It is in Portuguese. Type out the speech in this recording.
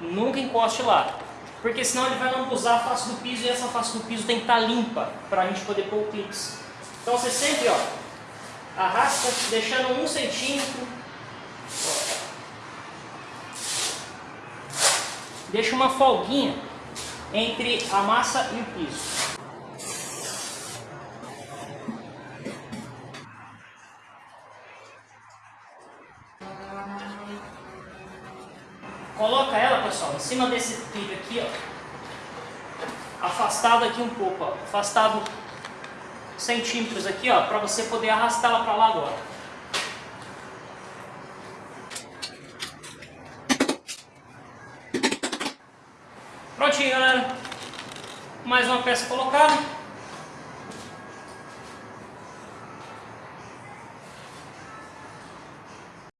Nunca encoste lá. Porque senão ele vai lambuzar a face do piso e essa face do piso tem que estar limpa para a gente poder pôr o clips. Então você sempre ó, arrasta deixando um centímetro. Deixa uma folguinha entre a massa e o piso. Coloca ela, pessoal, em cima desse trilho aqui, ó. Afastado aqui um pouco, ó. Afastado centímetros aqui, ó, para você poder arrastá-la para lá agora. Prontinho, galera. Mais uma peça colocada.